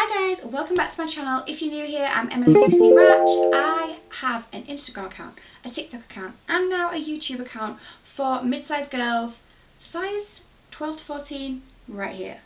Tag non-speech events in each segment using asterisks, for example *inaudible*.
Hi guys, welcome back to my channel. If you're new here, I'm Emily Lucy Ratch. I have an Instagram account, a TikTok account, and now a YouTube account for mid-sized girls, size 12 to 14, right here.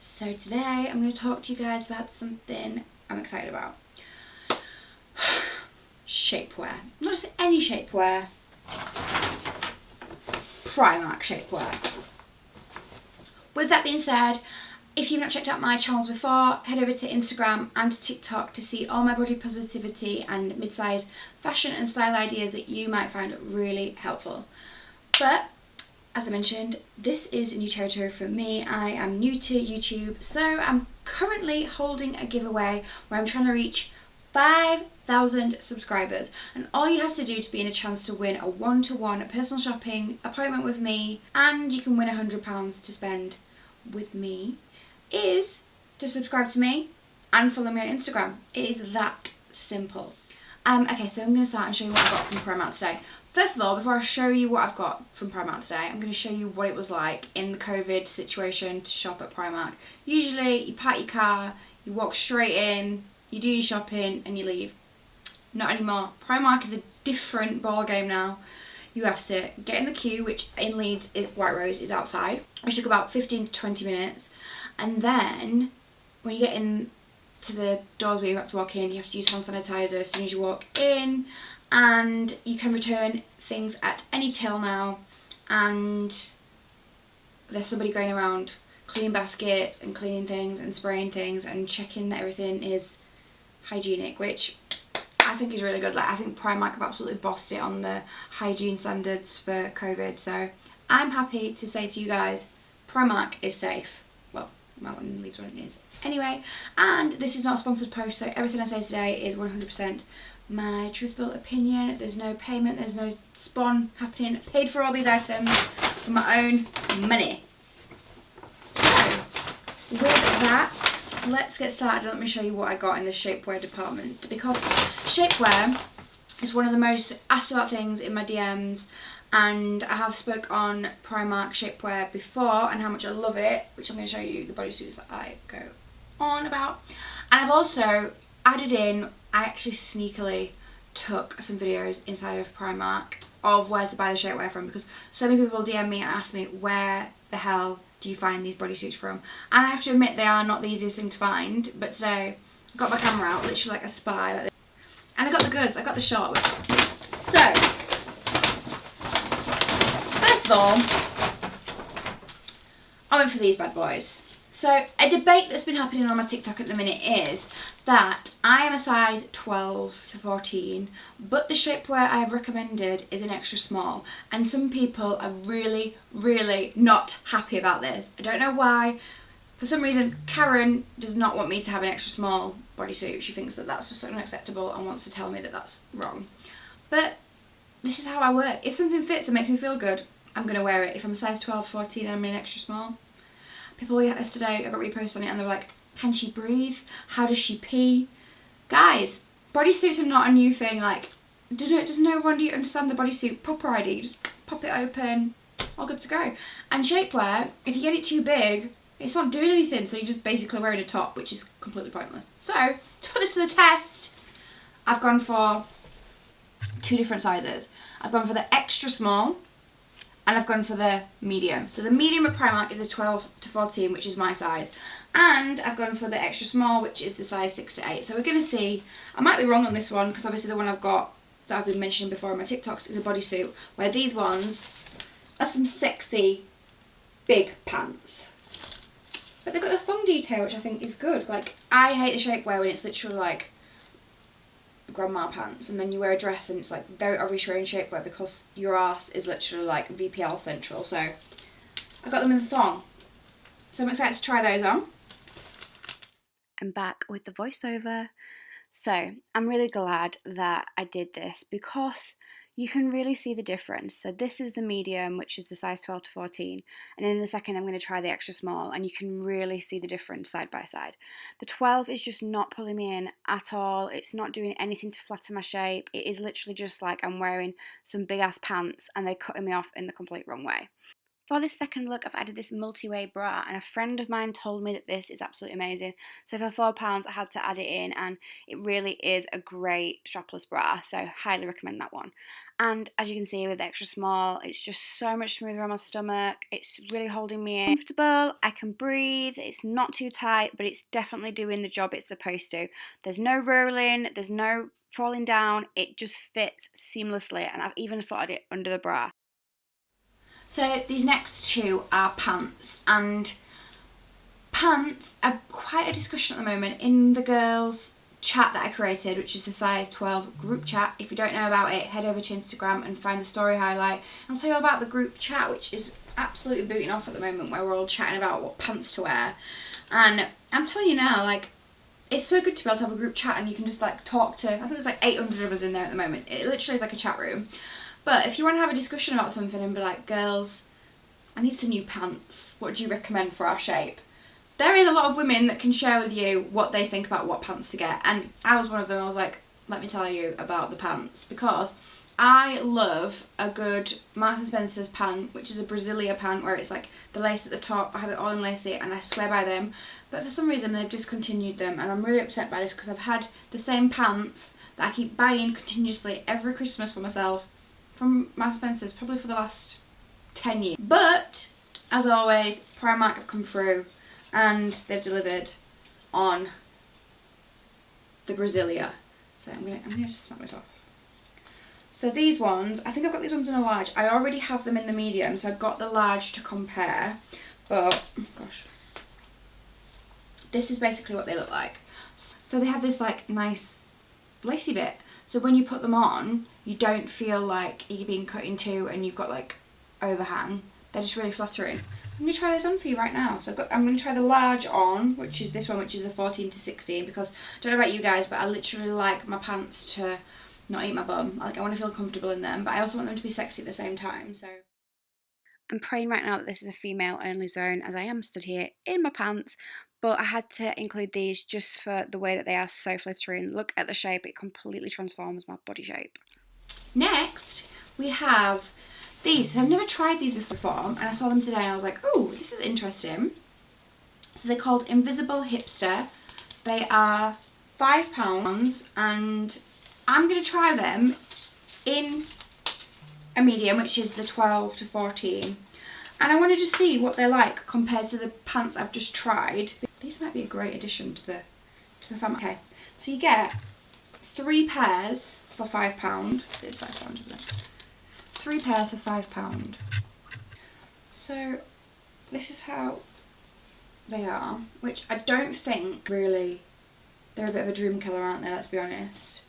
So today I'm going to talk to you guys about something I'm excited about. *sighs* shapewear. Not just any shapewear, Primark shapewear. With that being said, if you've not checked out my channels before, head over to Instagram and to TikTok to see all my body positivity and mid-size fashion and style ideas that you might find really helpful. But as I mentioned, this is a new territory for me. I am new to YouTube, so I'm currently holding a giveaway where I'm trying to reach 5,000 subscribers and all you have to do to be in a chance to win a one-to-one -one personal shopping appointment with me and you can win £100 to spend with me is to subscribe to me and follow me on Instagram. It is that simple. Um, okay, so I'm going to start and show you what I got from Primark today. First of all, before I show you what I've got from Primark today, I'm going to show you what it was like in the COVID situation to shop at Primark. Usually, you park your car, you walk straight in, you do your shopping and you leave. Not anymore. Primark is a different ball game now. You have to get in the queue, which in Leeds, White Rose is outside, which took about 15 to 20 minutes and then when you get in to the doors where you have to walk in you have to use hand sanitizer as soon as you walk in. And you can return things at any till now. And there's somebody going around cleaning baskets and cleaning things and spraying things and checking that everything is hygienic which I think is really good. Like I think Primark have absolutely bossed it on the hygiene standards for COVID. So I'm happy to say to you guys Primark is safe Mountain leaves when it is. Anyway, and this is not a sponsored post, so everything I say today is 100% my truthful opinion. There's no payment, there's no spawn happening. I paid for all these items with my own money. So, with that, let's get started. Let me show you what I got in the shapewear department. Because shapewear is one of the most asked about things in my DMs and I have spoke on Primark shapewear before and how much I love it which I'm going to show you the bodysuits that I go on about. And I've also added in I actually sneakily took some videos inside of Primark of where to buy the shapewear from because so many people DM me and ask me where the hell do you find these bodysuits from? And I have to admit they are not the easiest thing to find but today I got my camera out literally like a spy like and I got the goods I got the shot so first of all, I went for these bad boys. So a debate that's been happening on my TikTok at the minute is that I am a size 12 to 14 but the shapewear I have recommended is an extra small and some people are really really not happy about this. I don't know why. For some reason Karen does not want me to have an extra small bodysuit. She thinks that that's just unacceptable and wants to tell me that that's wrong. But this is how I work. If something fits and makes me feel good, I'm going to wear it. If I'm a size 12, 14 and I'm in extra small. People yesterday, I got reposted on it and they were like, can she breathe? How does she pee? Guys, bodysuits are not a new thing. Like, does no one understand the bodysuit popper ID? You just pop it open, all good to go. And shapewear, if you get it too big, it's not doing anything. So you're just basically wearing a top, which is completely pointless. So, to put this to the test, I've gone for two different sizes. I've gone for the extra small, and I've gone for the medium. So the medium at Primark is a 12 to 14, which is my size. And I've gone for the extra small, which is the size 6 to 8. So we're going to see, I might be wrong on this one, because obviously the one I've got, that I've been mentioning before in my TikToks, is a bodysuit, where these ones are some sexy, big pants. But they've got the thong detail, which I think is good. Like, I hate the shapewear when it's literally like grandma pants and then you wear a dress and it's like very in shapewear because your ass is literally like VPL central so I got them in the thong so I'm excited to try those on. I'm back with the voiceover so I'm really glad that I did this because you can really see the difference. So this is the medium, which is the size 12 to 14. And in a second, I'm going to try the extra small and you can really see the difference side by side. The 12 is just not pulling me in at all. It's not doing anything to flatten my shape. It is literally just like I'm wearing some big ass pants and they're cutting me off in the complete wrong way. For this second look, I've added this multi-way bra and a friend of mine told me that this is absolutely amazing. So for £4 I had to add it in and it really is a great strapless bra, so highly recommend that one. And as you can see with extra small, it's just so much smoother on my stomach. It's really holding me in. Comfortable, I can breathe, it's not too tight, but it's definitely doing the job it's supposed to. There's no rolling, there's no falling down, it just fits seamlessly and I've even slotted it under the bra. So these next two are pants and pants are quite a discussion at the moment in the girls chat that I created which is the size 12 group chat. If you don't know about it head over to Instagram and find the story highlight. I'll tell you about the group chat which is absolutely booting off at the moment where we're all chatting about what pants to wear and I'm telling you now like it's so good to be able to have a group chat and you can just like talk to I think there's like 800 of us in there at the moment. It literally is like a chat room but if you want to have a discussion about something and be like, girls, I need some new pants. What do you recommend for our shape? There is a lot of women that can share with you what they think about what pants to get. And I was one of them. I was like, let me tell you about the pants because I love a good Marks & Spencer's pant, which is a Brasilia pant where it's like the lace at the top. I have it all in lacy and I swear by them. But for some reason they've discontinued them and I'm really upset by this because I've had the same pants that I keep buying continuously every Christmas for myself from Marks Spencer's probably for the last 10 years. But, as always, Primark have come through and they've delivered on the Brasilia. So I'm gonna, I'm gonna just snap this off. So these ones, I think I've got these ones in a large. I already have them in the medium, so I've got the large to compare. But, gosh. This is basically what they look like. So they have this like nice lacy bit so when you put them on, you don't feel like you're being cut in two and you've got like overhang. They're just really flattering. I'm going to try this on for you right now. So got, I'm going to try the large on, which is this one, which is the 14 to 16, because I don't know about you guys, but I literally like my pants to not eat my bum. Like I want to feel comfortable in them, but I also want them to be sexy at the same time. So I'm praying right now that this is a female only zone as I am stood here in my pants but I had to include these just for the way that they are so flattering. Look at the shape, it completely transforms my body shape. Next, we have these. I've never tried these before, and I saw them today and I was like, oh, this is interesting. So they're called Invisible Hipster. They are £5 and I'm going to try them in a medium, which is the 12 to 14. And I wanted to see what they're like compared to the pants I've just tried. These might be a great addition to the to the family. Okay, so you get three pairs for five pound. It's five pound, isn't it? Three pairs for five pound. So this is how they are, which I don't think really they're a bit of a dream killer, aren't they? Let's be honest.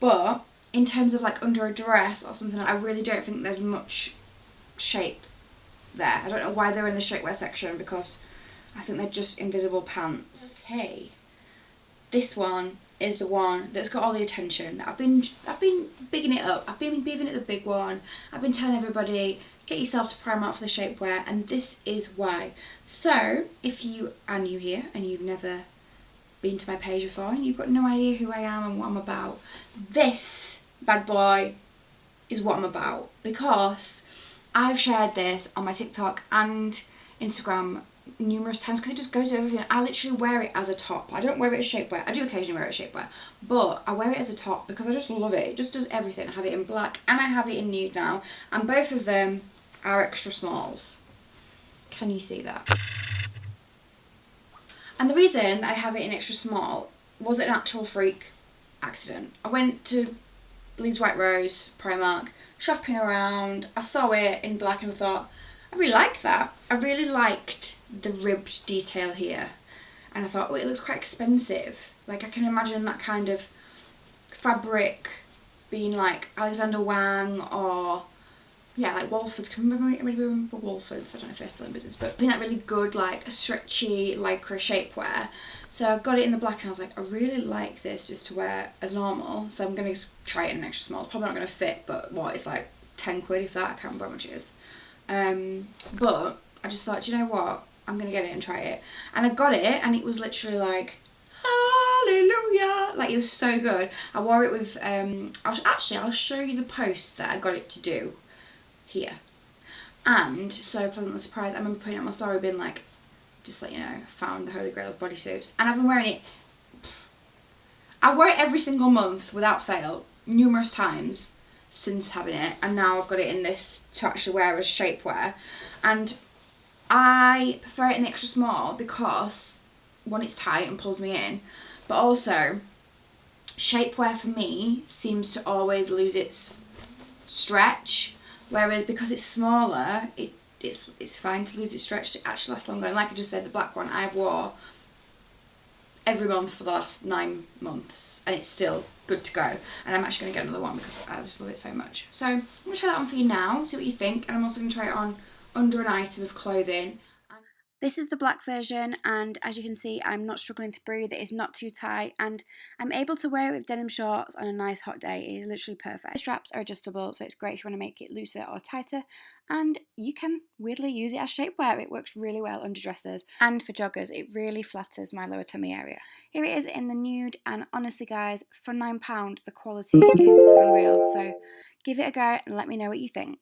But in terms of like under a dress or something, I really don't think there's much shape there. I don't know why they're in the shapewear section because I think they're just invisible pants. Okay, this one is the one that's got all the attention. I've been I've been bigging it up. I've been giving it the big one. I've been telling everybody get yourself to Primark for the shapewear and this is why. So if you are new here and you've never been to my page before and you've got no idea who I am and what I'm about, this bad boy is what I'm about because I've shared this on my TikTok and Instagram numerous times because it just goes with everything. I literally wear it as a top. I don't wear it as shapewear. I do occasionally wear it as shapewear, but I wear it as a top because I just love it. It just does everything. I have it in black and I have it in nude now, and both of them are extra smalls. Can you see that? And the reason I have it in extra small was an actual freak accident. I went to Leeds White Rose, Primark, shopping around. I saw it in black and I thought, I really like that. I really liked the ribbed detail here. And I thought, oh, it looks quite expensive. Like I can imagine that kind of fabric being like Alexander Wang or yeah, like Wolfords. Can remember, remember Wolfords? I don't know if they're still in business, but being that really good, like stretchy lycra shapewear. So I got it in the black and I was like, I really like this just to wear as normal. So I'm going to try it in an extra small. It's probably not going to fit, but what, it's like 10 quid if that. I can't remember how much it is. Um, but I just thought, you know what? I'm going to get it and try it. And I got it and it was literally like, hallelujah. Like it was so good. I wore it with, um, I'll, actually I'll show you the post that I got it to do here. and so pleasantly surprised. I remember putting on my story being like, just let you know, found the holy grail of bodysuit. And I've been wearing it, I wear it every single month without fail, numerous times since having it. And now I've got it in this to actually wear as shapewear. And I prefer it in the extra small because, one, it's tight and pulls me in. But also, shapewear for me seems to always lose its stretch whereas because it's smaller it it's it's fine to lose its stretch it actually lasts longer and like I just said the black one I've wore every month for the last nine months and it's still good to go. And I'm actually going to get another one because I just love it so much. So I'm going to try that on for you now see what you think. And I'm also going to try it on under an item of clothing this is the black version and as you can see I'm not struggling to breathe, it is not too tight and I'm able to wear it with denim shorts on a nice hot day, it is literally perfect. The straps are adjustable so it's great if you want to make it looser or tighter and you can weirdly use it as shapewear, it works really well under dresses and for joggers it really flatters my lower tummy area. Here it is in the nude and honestly guys for £9 the quality is unreal so give it a go and let me know what you think.